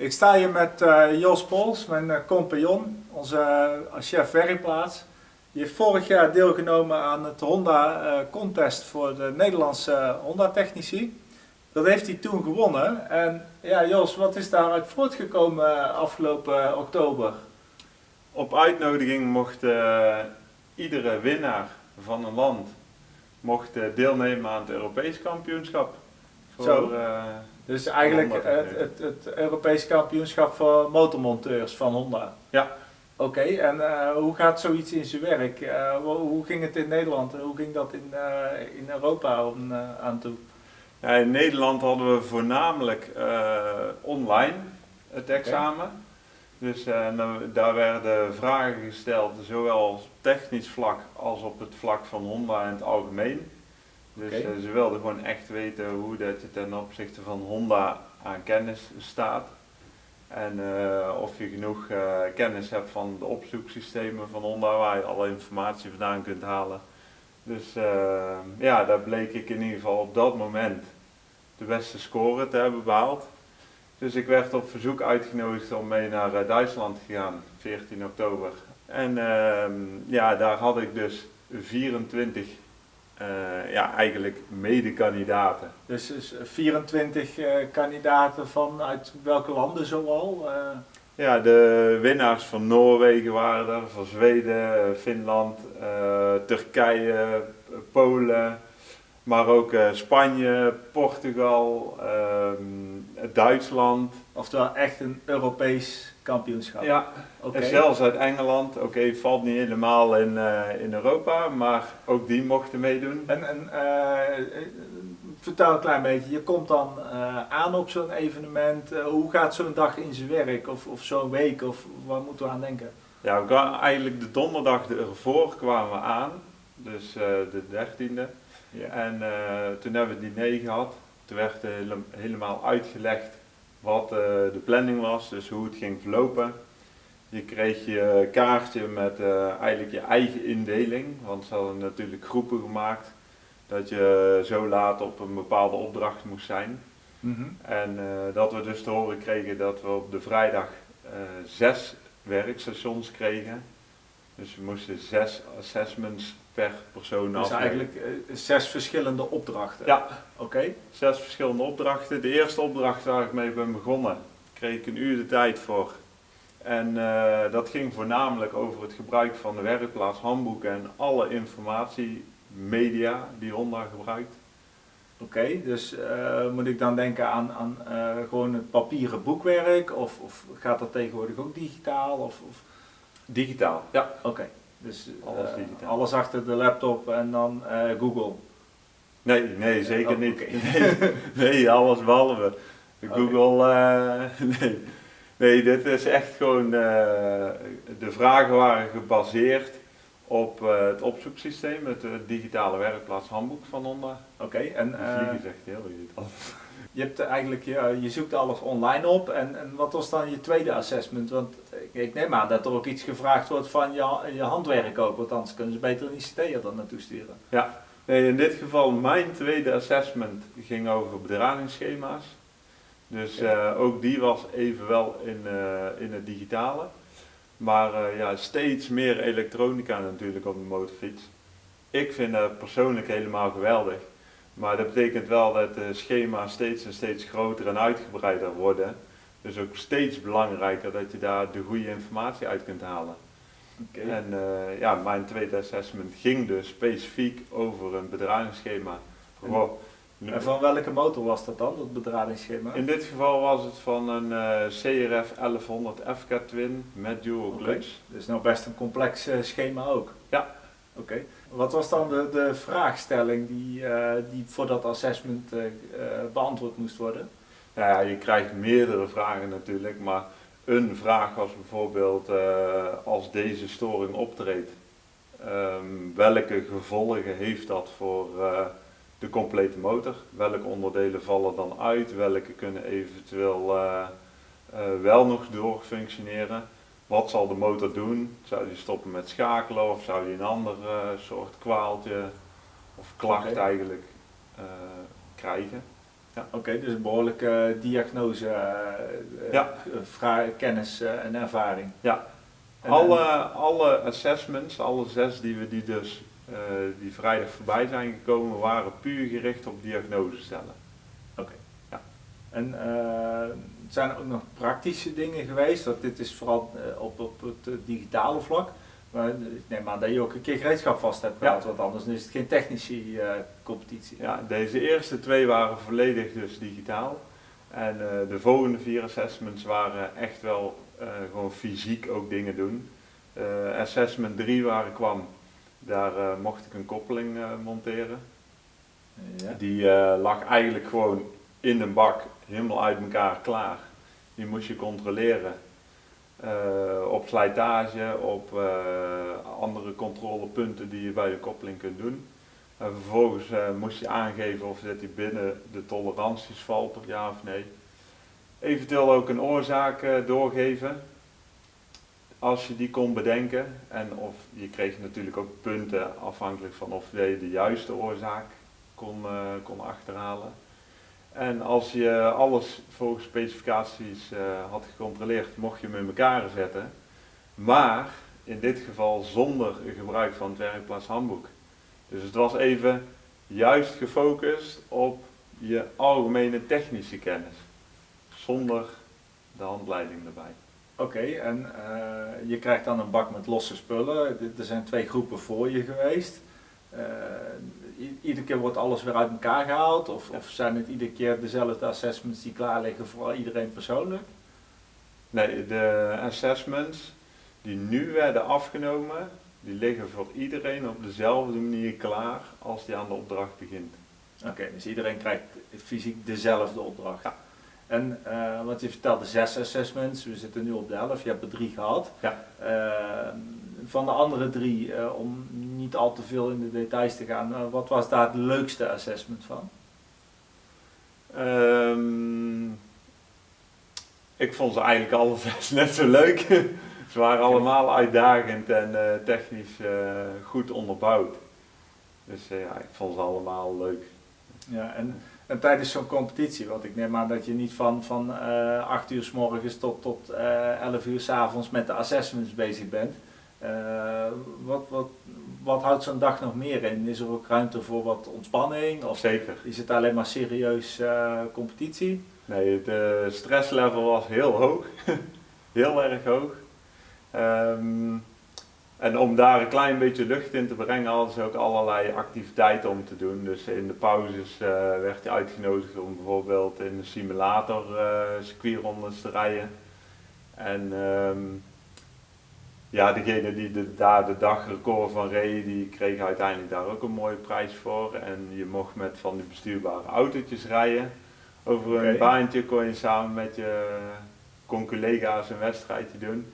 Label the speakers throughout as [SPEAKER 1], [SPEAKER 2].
[SPEAKER 1] Ik sta hier met uh, Jos Pols, mijn uh, compagnon, onze uh, chef werkplaats. Die heeft vorig jaar deelgenomen aan het Honda Contest voor de Nederlandse Honda-technici. Dat heeft hij toen gewonnen. En ja, Jos, wat is daaruit voortgekomen afgelopen oktober?
[SPEAKER 2] Op uitnodiging mocht iedere winnaar van een land mocht deelnemen aan het Europees kampioenschap.
[SPEAKER 1] Voor, Zo. Dus eigenlijk het, het, het Europees kampioenschap voor motormonteurs van Honda.
[SPEAKER 2] Ja.
[SPEAKER 1] Oké, en uh, hoe gaat zoiets in zijn werk? Uh, hoe ging het in Nederland en hoe ging dat in, uh, in Europa om, aan toe?
[SPEAKER 2] Ja, in Nederland hadden we voornamelijk online het examen. Okay. Dus daar werden vragen gesteld, zowel op technisch vlak als op het vlak van Honda in het algemeen. Dus okay. uh, ze wilden gewoon echt weten hoe dat je ten opzichte van Honda aan kennis staat. En uh, of je genoeg uh, kennis hebt van de opzoeksystemen van Honda waar je alle informatie vandaan kunt halen. Dus ja, daar bleek ik in ieder geval op dat moment de beste score te hebben behaald. Dus ik werd op verzoek uitgenodigd om mee naar Duitsland te gaan, 14 oktober. En ehm, ja, daar had ik dus 24 uh, ja, eigenlijk mede-kandidaten.
[SPEAKER 1] Dus, dus 24 uh, kandidaten vanuit welke landen zoal? Uh...
[SPEAKER 2] Ja, de winnaars van Noorwegen waren er, van Zweden, Finland, Turkije, Polen, maar ook Spanje, Portugal, ehm, Duitsland.
[SPEAKER 1] Oftewel echt een Europees kampioenschap.
[SPEAKER 2] Ja, okay. en zelfs uit Engeland. Oké, okay, valt niet helemaal in, uh, in Europa, maar ook die mochten meedoen.
[SPEAKER 1] En, en uh, vertel een klein beetje, je komt dan aan op zo'n evenement. hoe gaat zo'n dag in zijn werk of, of zo'n week of waar moeten we aan denken?
[SPEAKER 2] Ja, we kwamen eigenlijk de donderdag ervoor kwamen we aan, dus de dertiende. Ja. En toen hebben we het diner gehad. Toen werd helemaal uitgelegd wat uh, de planning was, dus hoe het ging verlopen. Je kreeg je kaartje met uh, eigenlijk je eigen indeling, want ze hadden natuurlijk groepen gemaakt dat je zo laat op een bepaalde opdracht moest zijn. Mm -hmm. En dat we dus te horen kregen dat we op de vrijdag zes werkstations kregen. Dus we moesten zes assessments per persoon
[SPEAKER 1] dus. Dus eigenlijk uh, zes verschillende opdrachten?
[SPEAKER 2] Ja.
[SPEAKER 1] Oké. Okay.
[SPEAKER 2] Zes verschillende opdrachten. De eerste opdracht waar ik mee ben begonnen, kreeg ik een uur de tijd voor. En uh, dat ging voornamelijk over het gebruik van de werkplaats handboeken en alle informatiemedia die Honda gebruikt.
[SPEAKER 1] Oké, okay, dus uh, moet ik dan denken aan, aan gewoon het papieren boekwerk of, of gaat dat tegenwoordig ook digitaal? Of, of?
[SPEAKER 2] Digitaal, ja.
[SPEAKER 1] Oké. Dus alles, uh, alles achter de laptop en dan uh, Google?
[SPEAKER 2] Nee, nee, zeker oh, niet. Nee, nee, alles behalve. Google, okay. uh, nee. nee, dit is echt gewoon, de vragen waren gebaseerd op het opzoeksysteem, het digitale werkplaats handboek van Honda.
[SPEAKER 1] Oké, okay, en...
[SPEAKER 2] zegt heel
[SPEAKER 1] je, hebt eigenlijk, je, je zoekt alles online op en, en wat was dan je tweede assessment? Want ik neem aan dat er ook iets gevraagd wordt van je, je handwerk ook, want anders kunnen ze beter een ICT'er dan naartoe sturen.
[SPEAKER 2] Ja, nee, in dit geval mijn tweede assessment ging over bedragingsschema's. Dus ja. uh, ook die was evenwel in, uh, in het digitale. Maar uh, ja, steeds meer elektronica natuurlijk op de motorfiets. Ik vind dat persoonlijk helemaal geweldig. Maar dat betekent wel dat de schema's steeds en steeds groter en uitgebreider worden. Dus ook steeds belangrijker dat je daar de goede informatie uit kunt halen. Okay. En uh, ja, mijn tweede assessment ging dus specifiek over een bedragingsschema.
[SPEAKER 1] En, en van welke motor was dat dan, dat bedragingsschema?
[SPEAKER 2] In dit geval was het van een uh, CRF 1100 FK Twin met dual clutch. Okay.
[SPEAKER 1] Dus nou best een complex uh, schema ook.
[SPEAKER 2] Ja.
[SPEAKER 1] Oké. Wat was dan de, de vraagstelling die, uh, die voor dat assessment uh, beantwoord moest worden?
[SPEAKER 2] Nou ja, je krijgt meerdere vragen natuurlijk, maar een vraag was bijvoorbeeld als deze storing optreedt, um, welke gevolgen heeft dat voor de complete motor? Welke onderdelen vallen dan uit? Welke kunnen eventueel wel nog doorfunctioneren? Wat zal de motor doen? Zou die stoppen met schakelen of zou die een ander uh, soort kwaaltje of klacht okay. eigenlijk uh, krijgen?
[SPEAKER 1] Ja. Oké, dus een behoorlijke diagnose, uh,
[SPEAKER 2] ja.
[SPEAKER 1] kennis en ervaring.
[SPEAKER 2] Ja, alle, alle assessments, alle zes die we die dus die vrijdag voorbij zijn gekomen, waren puur gericht op diagnose stellen.
[SPEAKER 1] Oké. Ja. En zijn er ook nog praktische dingen geweest? Want dit is vooral op, op het digitale vlak. Maar ik neem aan dat je ook een keer gereedschap vast hebt gehad, want anders is het geen technische uh, competitie.
[SPEAKER 2] Ja, deze eerste twee waren volledig dus digitaal. En uh, de volgende vier assessments waren echt wel uh, gewoon fysiek ook dingen doen. assessment 3 waar ik kwam, daar mocht ik een koppeling monteren. Ja. Die lag eigenlijk gewoon in een bak, helemaal uit elkaar klaar. Die moest je controleren. Uh, op slijtage, op uh, andere controlepunten die je bij de koppeling kunt doen. En vervolgens uh, moest je aangeven of dat die binnen de toleranties valt of ja of nee. Eventueel ook een oorzaak doorgeven, als je die kon bedenken. En of je kreeg natuurlijk ook punten afhankelijk van of je de juiste oorzaak kon, kon achterhalen. En als je alles volgens specificaties uh, had gecontroleerd, mocht je hem in elkaar zetten. Maar in dit geval zonder gebruik van het werkplaatshandboek. Dus het was even juist gefocust op je algemene technische kennis. Zonder de handleiding erbij.
[SPEAKER 1] Oké, en uh, je krijgt dan een bak met losse spullen. Er zijn twee groepen voor je geweest. Uh, iedere keer wordt alles weer uit elkaar gehaald? Of, of, zijn het iedere keer dezelfde assessments die klaar liggen voor iedereen persoonlijk?
[SPEAKER 2] Nee, de assessments die nu werden afgenomen, die liggen voor iedereen op dezelfde manier klaar als die aan de opdracht begint.
[SPEAKER 1] Oké, dus iedereen krijgt fysiek dezelfde opdracht. Ja. En uh, wat je vertelde, zes assessments, we zitten nu op de elf, je hebt er drie gehad. Ja. Uh, van de andere drie, uh, om niet al te veel in de details te gaan, wat was daar het leukste assessment van?
[SPEAKER 2] Um, ik vond ze eigenlijk alle zes net zo leuk. ze waren allemaal uitdagend en technisch goed onderbouwd. Dus ja, ik vond ze allemaal leuk.
[SPEAKER 1] Ja, en, en tijdens zo'n competitie, want ik neem aan dat je niet van, van 8 uur s morgens tot, tot 11 uur s avonds met de assessments bezig bent. Uh, wat, wat, wat houdt zo'n dag nog meer in? Is er ook ruimte voor wat ontspanning? Of
[SPEAKER 2] Zeker.
[SPEAKER 1] Is het alleen maar serieus uh, competitie?
[SPEAKER 2] Nee, het uh, stresslevel was heel hoog. heel erg hoog. Um, en om daar een klein beetje lucht in te brengen hadden ze ook allerlei activiteiten om te doen. Dus in de pauzes werd je uitgenodigd om bijvoorbeeld in de simulator circuitrondes te rijden. En um, ja, degene die de, daar de dagrecord van reed, die kreeg uiteindelijk daar ook een mooie prijs voor. En je mocht met van die bestuurbare autootjes rijden. Over een baantje kon je samen met je conculega's een wedstrijdje doen.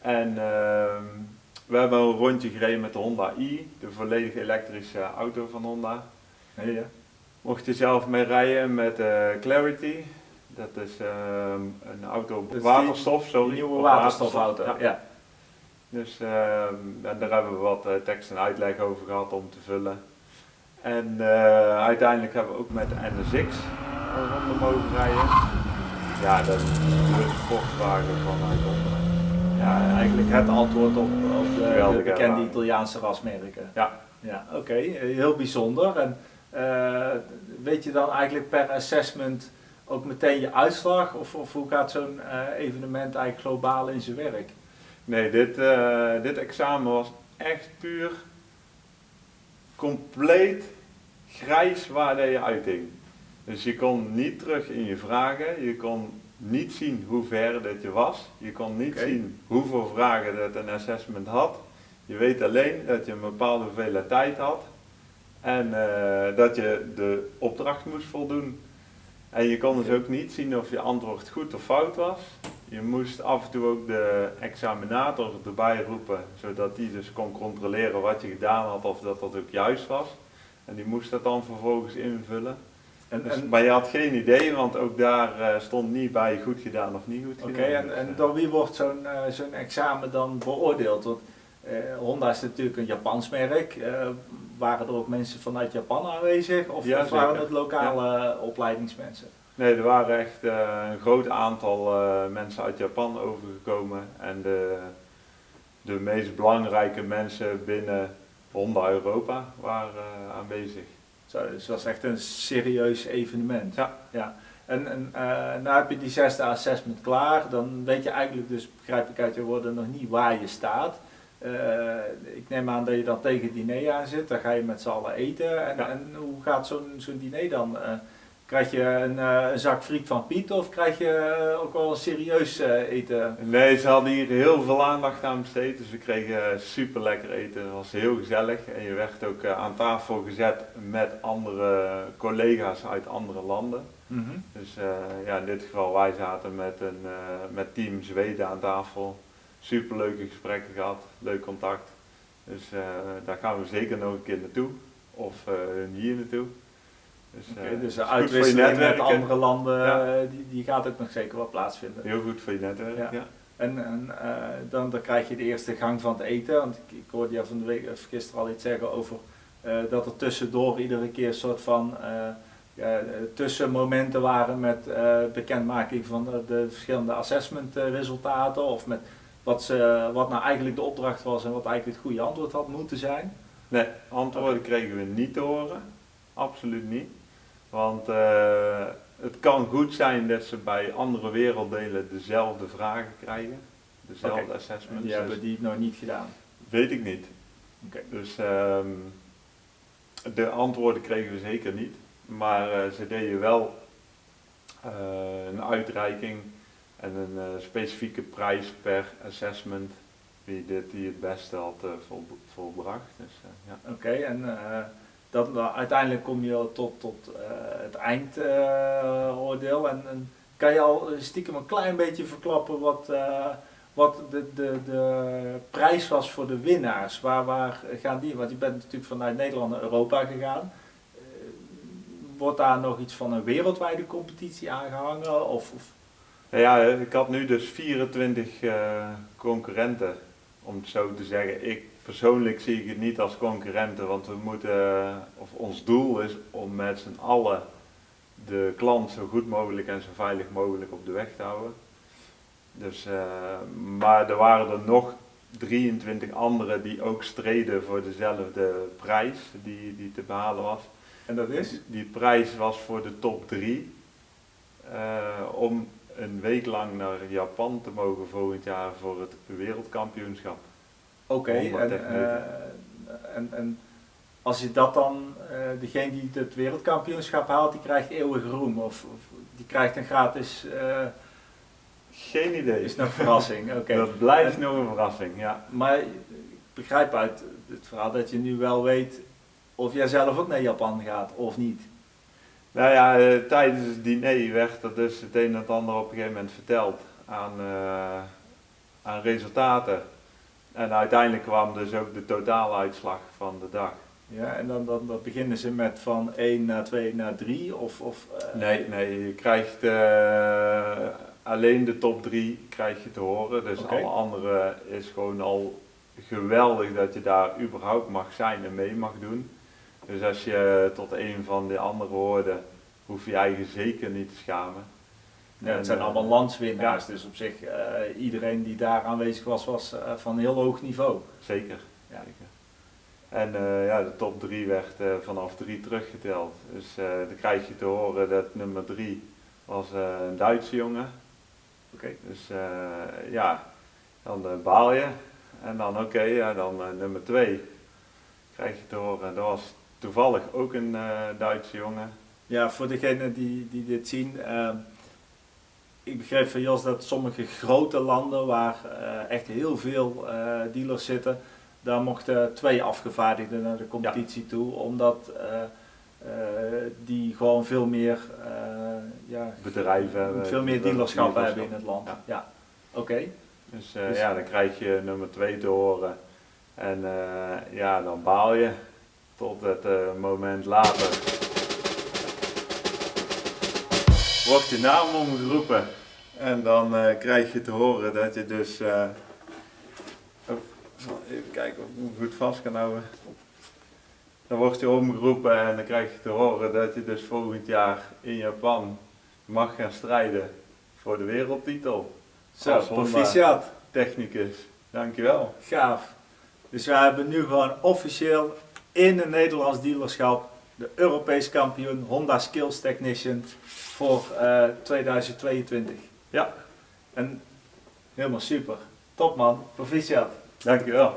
[SPEAKER 2] En uh, we hebben een rondje gereden met de Honda i, de volledig elektrische auto van Honda. Ja. Mocht je zelf mee rijden met uh, Clarity. Dat is uh, een auto op waterstof, sorry. Een
[SPEAKER 1] nieuwe waterstofauto, ja. ja.
[SPEAKER 2] Dus uh, daar hebben we wat uh, tekst en uitleg over gehad om te vullen. En uh, uiteindelijk hebben we ook met de NSX rondom mogen rijden. Ja, dat is de sportwagen vanuit onder.
[SPEAKER 1] Ja, eigenlijk het antwoord op de, de bekende Italiaanse rasmerken.
[SPEAKER 2] Ja.
[SPEAKER 1] Ja, oké, okay. heel bijzonder. En uh, weet je dan eigenlijk per assessment ook meteen je uitslag? Of, of hoe gaat zo'n uh, evenement eigenlijk globaal in zijn werk?
[SPEAKER 2] Nee, dit, uh, dit examen was echt puur compleet grijs waar je uiting. Dus je kon niet terug in je vragen, je kon niet zien hoe ver dat je was, je kon niet zien hoeveel vragen dat een assessment had. Je weet alleen dat je een bepaalde hoeveelheid tijd had en uh, dat je de opdracht moest voldoen. En je kon dus ook niet zien of je antwoord goed of fout was. Je moest af en toe ook de examinator erbij roepen, zodat die dus kon controleren wat je gedaan had of dat dat ook juist was. En die moest dat dan vervolgens invullen. En, dus, maar je had geen idee, want ook daar uh, stond niet bij goed gedaan of niet goed gedaan.
[SPEAKER 1] Oké, en, en door wie wordt zo'n uh, zo'n examen dan beoordeeld? Want Honda is natuurlijk een Japans merk. waren er ook mensen vanuit Japan aanwezig of,
[SPEAKER 2] Ja,
[SPEAKER 1] of waren het lokale opleidingsmensen?
[SPEAKER 2] Nee, er waren echt eh, een groot aantal eh, mensen uit Japan overgekomen. En de, de meest belangrijke mensen binnen Honda Europa waren eh, aanwezig.
[SPEAKER 1] Zo, dus het was echt een serieus evenement.
[SPEAKER 2] Ja.
[SPEAKER 1] ja. En, en eh, nou heb je die zesde assessment klaar, dan weet je eigenlijk dus, begrijp ik uit je woorden, nog niet waar je staat. Eh, ik neem aan dat je dan tegen het diner aan zit, dan ga je met z'n allen eten. En,
[SPEAKER 2] Ja.
[SPEAKER 1] en hoe gaat zo'n zo'n diner dan? Eh, krijg je een, eh, een zak friet van Piet of krijg je eh, ook wel een serieus eh, eten?
[SPEAKER 2] Nee, ze hadden hier heel veel aandacht aan besteed. Dus we kregen super lekker eten. Het was heel gezellig. En je werd ook aan tafel gezet met andere collega's uit andere landen. Dus eh, ja, in dit geval, wij zaten met, een, met team Zweden aan tafel. Super leuke gesprekken gehad, leuk contact. Dus daar gaan we zeker nog een keer naartoe. Of hier naartoe. Dus, eh,
[SPEAKER 1] dus de
[SPEAKER 2] je
[SPEAKER 1] uitwisseling met andere landen,
[SPEAKER 2] Ja.
[SPEAKER 1] eh, die, die gaat ook nog zeker wel plaatsvinden.
[SPEAKER 2] Heel goed voor je netwerk,
[SPEAKER 1] Ja.
[SPEAKER 2] ja.
[SPEAKER 1] En, en eh, dan, dan krijg je de eerste gang van het eten. Want ik, ik hoorde jou van de week, of gisteren al iets zeggen over dat er tussendoor iedere keer een soort van tussenmomenten waren met bekendmaking van de, de verschillende assessmentresultaten. Of met wat, ze, wat nou eigenlijk de opdracht was en wat eigenlijk het goede antwoord had moeten zijn.
[SPEAKER 2] Nee, antwoorden kregen we niet te horen. Absoluut niet. Want eh, het kan goed zijn dat ze bij andere werelddelen dezelfde vragen krijgen. Dezelfde assessments.
[SPEAKER 1] die hebben die nog niet gedaan.
[SPEAKER 2] Weet ik niet.
[SPEAKER 1] Oké.
[SPEAKER 2] Dus ehm, de antwoorden kregen we zeker niet. Maar eh, ze deden wel eh, een uitreiking en een specifieke prijs per assessment. Wie dit die het beste had vol, volbracht. Dus, ja.
[SPEAKER 1] Oké, en dat, uiteindelijk kom je tot, tot eh, het eindoordeel. en, en kan je al stiekem een klein beetje verklappen wat, eh, wat de, de, de prijs was voor de winnaars? Waar, waar gaan die? Want je bent natuurlijk vanuit Nederland naar Europa gegaan. Eh, wordt daar nog iets van een wereldwijde competitie aangehangen? Of, of
[SPEAKER 2] Nou ja, ik had nu dus 24 eh, concurrenten, om het zo te zeggen. Ik persoonlijk zie ik het niet als concurrenten, want we moeten, eh, of ons doel is om met z'n allen de klant zo goed mogelijk en zo veilig mogelijk op de weg te houden. Dus, eh, maar er waren er nog 23 anderen die ook streden voor dezelfde prijs die, die te behalen was.
[SPEAKER 1] en dat is?
[SPEAKER 2] Die prijs was voor de top 3 om een week lang naar Japan te mogen volgend jaar voor het wereldkampioenschap.
[SPEAKER 1] Oké, en, eh, en, en als je dat dan, eh, degene die het wereldkampioenschap haalt, die krijgt eeuwig roem of, of die krijgt een gratis, eh,
[SPEAKER 2] Geen idee.
[SPEAKER 1] is nog een verrassing. Oké.
[SPEAKER 2] Dat blijft nog een verrassing, ja.
[SPEAKER 1] Maar ik begrijp uit het verhaal dat je nu wel weet of jij zelf ook naar Japan gaat of niet.
[SPEAKER 2] Nou ja, tijdens het diner werd er dus het een en het ander op een gegeven moment verteld aan, aan resultaten. En uiteindelijk kwam dus ook de totaaluitslag van de dag.
[SPEAKER 1] Ja, en dan, dan, dan beginnen ze met van 1 naar 2 naar 3 of... of eh,
[SPEAKER 2] Nee, nee, je krijgt eh, alleen de top 3 krijg je te horen. Dus alle andere is gewoon al geweldig dat je daar überhaupt mag zijn en mee mag doen. Dus als je tot een van de andere hoorde, hoef je je eigen zeker niet te schamen.
[SPEAKER 1] Ja, het zijn
[SPEAKER 2] eh,
[SPEAKER 1] allemaal landswinnaars, dus op zich, eh, iedereen die daar aanwezig was, was eh, van heel hoog niveau.
[SPEAKER 2] Zeker.
[SPEAKER 1] Ja.
[SPEAKER 2] zeker. En eh, ja, de top 3 werd eh, vanaf 3 teruggeteld. Dus eh, dan krijg je te horen dat nummer 3 was eh, een Duitse jongen.
[SPEAKER 1] Oké.
[SPEAKER 2] Dus eh, ja, dan eh, baal je. En dan oké, ja, dan eh, nummer 2 krijg je te horen. Dat was toevallig ook een eh, Duitse jongen.
[SPEAKER 1] Ja, voor degenen die, die dit zien, eh, ik begreep van Jos dat sommige grote landen waar eh, echt heel veel eh, dealers zitten, daar mochten twee afgevaardigden naar de competitie toe, omdat eh, die gewoon veel meer, ja,
[SPEAKER 2] Bedrijven hebben.
[SPEAKER 1] veel meer dealerschappen hebben in het land.
[SPEAKER 2] Ja.
[SPEAKER 1] Ja, oké.
[SPEAKER 2] Dus,
[SPEAKER 1] Dus-
[SPEAKER 2] ja, dan krijg je nummer 2 te horen. En ja, dan baal je tot het moment later. Wordt je naam omgeroepen. En dan eh, krijg je te horen dat je dus eh, Even kijken of ik hem goed vast kan houden. Dan wordt je omgeroepen en dan krijg je te horen dat je dus volgend jaar in Japan mag gaan strijden voor de wereldtitel.
[SPEAKER 1] Zo, proficiat.
[SPEAKER 2] Technicus. Dankjewel.
[SPEAKER 1] Gaaf. Dus wij hebben nu gewoon officieel in een Nederlands dealerschap de Europees kampioen Honda Skills Technician voor eh, 2022.
[SPEAKER 2] Ja.
[SPEAKER 1] En helemaal super. Top man, proficiat.
[SPEAKER 2] Dankjewel.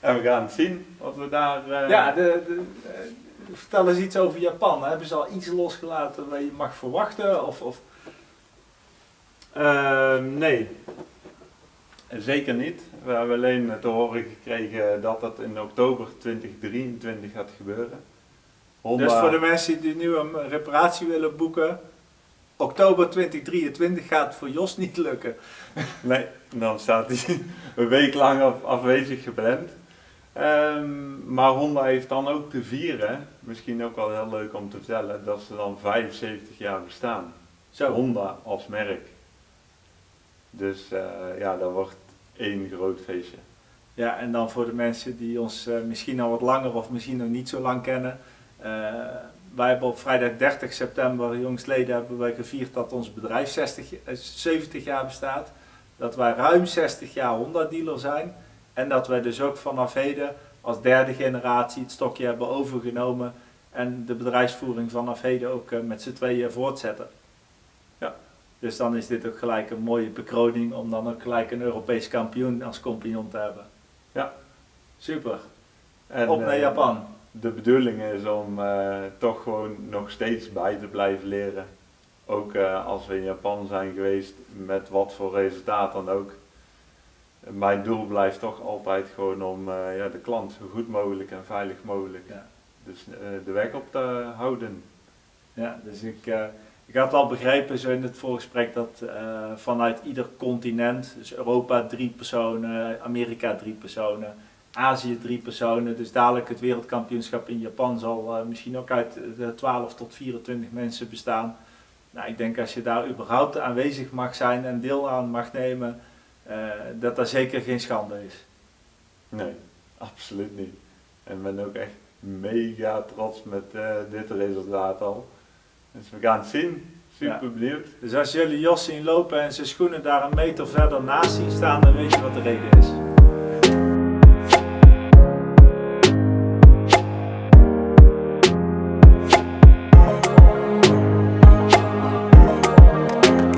[SPEAKER 2] en we gaan het zien wat we daar... eh,
[SPEAKER 1] Ja, de, de, eh, vertel eens iets over Japan. Hebben ze al iets losgelaten wat je mag verwachten? Of, of...
[SPEAKER 2] Ehm, nee, zeker niet. We hebben alleen te horen gekregen dat dat in oktober 2023 gaat gebeuren. Honda,
[SPEAKER 1] Dus voor de mensen die nu een reparatie willen boeken, oktober 2023 gaat voor Jos niet lukken.
[SPEAKER 2] Nee, dan staat hij een week lang af- afwezig gepland. Ehm, maar Honda heeft dan ook te vieren, misschien ook wel heel leuk om te vertellen, dat ze dan 75 jaar bestaan.
[SPEAKER 1] Zo.
[SPEAKER 2] Honda als merk. Dus eh, ja, dat wordt één groot feestje.
[SPEAKER 1] Ja, en dan voor de mensen die ons eh, misschien al wat langer of misschien nog niet zo lang kennen. eh, wij hebben op vrijdag 30 september, jongstleden, hebben wij gevierd dat ons bedrijf 60, eh, 70 jaar bestaat. Dat wij ruim 60 jaar Honda dealer zijn. En dat wij dus ook vanaf heden als derde generatie het stokje hebben overgenomen. En de bedrijfsvoering vanaf heden ook met z'n tweeën voortzetten. Dus dan is dit ook gelijk een mooie bekroning om dan ook gelijk een Europees kampioen als compagnon te hebben.
[SPEAKER 2] Ja.
[SPEAKER 1] Super.
[SPEAKER 2] En,
[SPEAKER 1] Op naar
[SPEAKER 2] eh,
[SPEAKER 1] Japan.
[SPEAKER 2] De bedoeling is om eh, toch gewoon nog steeds bij te blijven leren. Ook eh, als we in Japan zijn geweest, met wat voor resultaat dan ook. Mijn doel blijft toch altijd gewoon om ja, de klant zo goed mogelijk en veilig mogelijk
[SPEAKER 1] Ja.
[SPEAKER 2] dus, de weg op te houden.
[SPEAKER 1] Ja, dus ik, ik had al begrepen zo in het voorgesprek dat eh, vanuit ieder continent, dus Europa drie personen, Amerika drie personen, Azië drie personen, dus dadelijk het wereldkampioenschap in Japan zal eh, misschien ook uit de 12 tot 24 mensen bestaan. Nou, ik denk als je daar überhaupt aanwezig mag zijn en deel aan mag nemen, eh, dat dat zeker geen schande is.
[SPEAKER 2] Nee, absoluut niet. En ik ben ook echt mega trots met dit resultaat al. Dus we gaan het zien. Super benieuwd.
[SPEAKER 1] Dus als jullie Jos zien lopen en zijn schoenen daar een meter verder naast zien staan, dan weet je wat de reden is.